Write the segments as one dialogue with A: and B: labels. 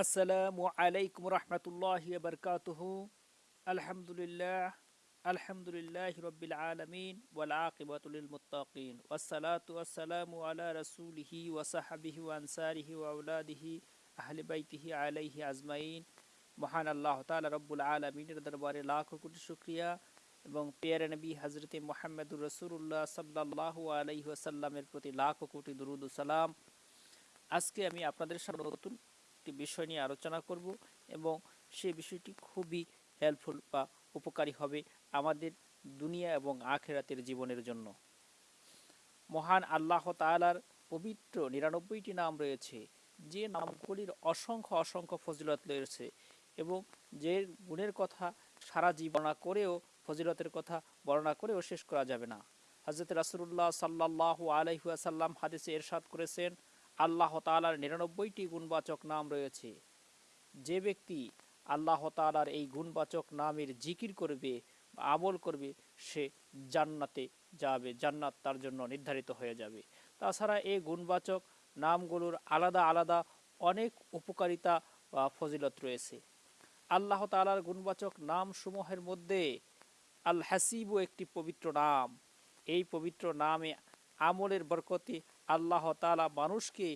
A: আসসালামু আলাইকুম রহমতুল্লাহ বরকাতুহ। আলহামদুলিল্লাহ আলহামদুলিল্লাহ রবিল আলমিন ওয়াল আকিবাতুল মুত্তাকিন। ওয়াসসালাতু ওয়াসসালামু আলা রাসূলিহি ওয়া সাহাবিহি ওয়া আনসারিহি ওয়া আওলাদিহি আহলে বাইতিহি আলাইহি আজমাইন। মহান আল্লাহ তাআলা রব্বুল আলামিনের দরবারে লাখো কোটি শুকরিয়া এবং পেয়ারে নবী হযরতে মুহাম্মদুর রাসূলুল্লাহ সাল্লাল্লাহু আলাইহি ওয়াসাল্লামের প্রতি লাখো কোটি দরুদ সালাম। আজকে আমি আপনাদের সামনে নতুন একটি বিষয় নিয়ে আলোচনা করব এবং সেই বিষয়টি খুবই হেল্পফুল বা উপকারী হবে আমাদের দুনিয়া এবং আখেরাতের জীবনের জন্য। মহান আল্লাহ তাআলার পবিত্র নিরানব্বইটি নাম রয়েছে, যে নামগুলির অসংখ্য অসংখ্য ফজিলত রয়েছে এবং যে গুণের কথা সারা জীবনা করেও, ফজিলতের কথা বর্ণনা করেও শেষ করা যাবে না। হজরত রাসুল্লাহ সাল্লাহ আলাইহাসাল্লাম হাদিসে এরশাদ করেছেন আল্লাহ তালার নিরানব্বইটি গুণবাচক নাম রয়েছে। যে ব্যক্তি আল্লাহ তালার এই গুণবাচক নামের জিকির করবে আমল করবে, সে জান্নাতে যাবে, জান্নাত তার জন্য নির্ধারিত হয়ে যাবে। তাছাড়া এই গুণবাচক নামগুলোর আলাদা আলাদা অনেক উপকারিতা বা ফজিলত রয়েছে। আল্লাহ তালার গুণবাচক নাম সমূহের মধ্যে আল হাসিবু একটি পবিত্র নাম। এই পবিত্র নামে আমলের বরকতে আল্লাহ তালা মানুষকে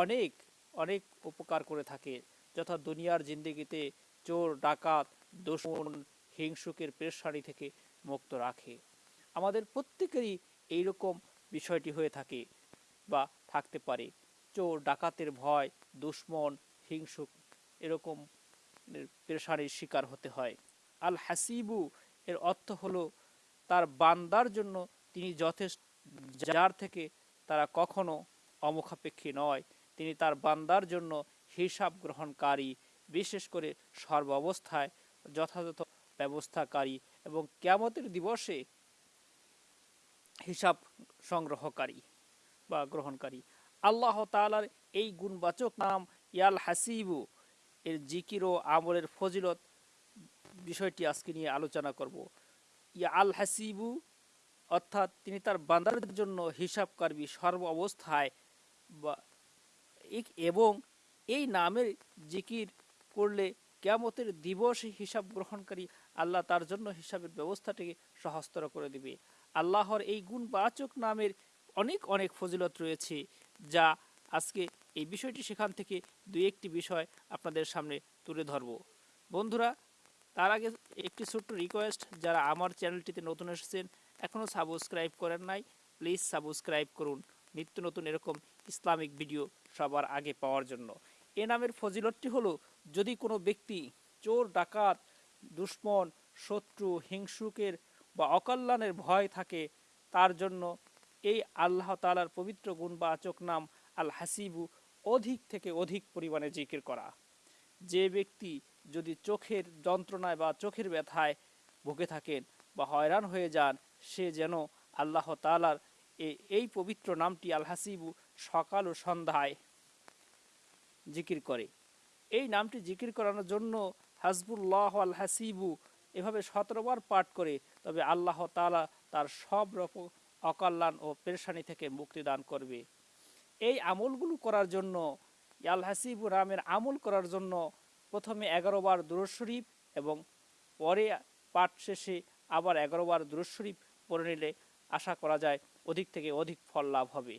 A: অনেক অনেক উপকার করে থাকে। যথা দুনিয়ার জিন্দিগিতে চোর, ডাকাত দোষণ হিংসুকের পেশারি থেকে মুক্ত রাখে। আমাদের প্রত্যেকেরই এইরকম বিষয়টি হয়ে থাকে বা থাকতে পারে। চোর, ডাকাতের ভয়, দুশ্মন, হিংসুক এরকম পেশারির শিকার হতে হয়। আল হাসিবু এর অর্থ হলো তার বান্দার জন্য তিনি যথেষ্ট যার থেকে তারা কখনো অমুখাপেক্ষী নয়। তিনি তার বান্দার জন্য হিসাব গ্রহণকারী, বিশেষ করে সর্ব অবস্থায় যথাযথ ব্যবস্থাকারী এবং ক্যামতের দিবসে হিসাব সংগ্রহকারী বা গ্রহণকারী। আল্লাহ তালার এই গুণবাচক নাম ইয়াল হাসিবু। এর জিকির ও আমলের ফজিলত বিষয়টি আজকে নিয়ে আলোচনা করব। ইয়া আল হাসিবু অর্থাৎ তিনি তার বান্দারদের জন্য হিসাব করবি সর্ব অবস্থায় বা এবং এই নামের জিকির করলে কেমতের দিবস হিসাব গ্রহণকারী আল্লাহ তার জন্য হিসাবের ব্যবস্থাটিকে সহস্তর করে দিবে। আল্লাহর এই গুণবাচক নামের অনেক অনেক ফজিলত রয়েছে যা আজকে এই বিষয়টি সেখান থেকে দুই একটি বিষয় আপনাদের সামনে তুলে ধরব। বন্ধুরা, তার আগে একটি ছোট্ট রিকোয়েস্ট যারা আমার চ্যানেলটিতে নতুন এসেছেন এখনও সাবস্ক্রাইব করেন নাই প্লিজ সাবস্ক্রাইব করুন। নিত্য নতুন এরকম ইসলামিক ভিডিও সবার আগে পাওয়ার জন্য। এ নামের ফজিলতটি হলো, যদি কোনো ব্যক্তি চোর, ডাকাত, দুশ্মন, শত্রু, হিংসুকের বা অকল্যাণের ভয় থাকে, তার জন্য এই আল্লাহ তালার পবিত্র গুণ বা আচক নাম আল হাসিবু অধিক থেকে অধিক পরিমাণে জিকির করা। যে ব্যক্তি যদি চোখের যন্ত্রণায় বা চোখের ব্যথায় ভুগে থাকেন বা হয়রান হয়ে যান, সে যেন আল্লাহ তালার এই পবিত্র নামটি আল হাসিবু সকাল ও সন্ধ্যায় জিকির করে। এই নামটি জিকির করানোর জন্য হাসবুল্লাহ আল হাসিবু এভাবে সতেরোবার পাঠ করে, তবে আল্লাহ তালা তার সব রকম অকল্যাণ ও পেরেশানি থেকে মুক্তি দান করবে। এই আমলগুলো করার জন্য আল হাসিবু রামের আমল করার জন্য প্রথমে এগারো বার দুরুদ শরীফ এবং পরে পাঠ শেষে আবার এগারোবার বার পরে পড়ে নিলে আশা করা যায় অধিক থেকে অধিক ফল লাভ হবে।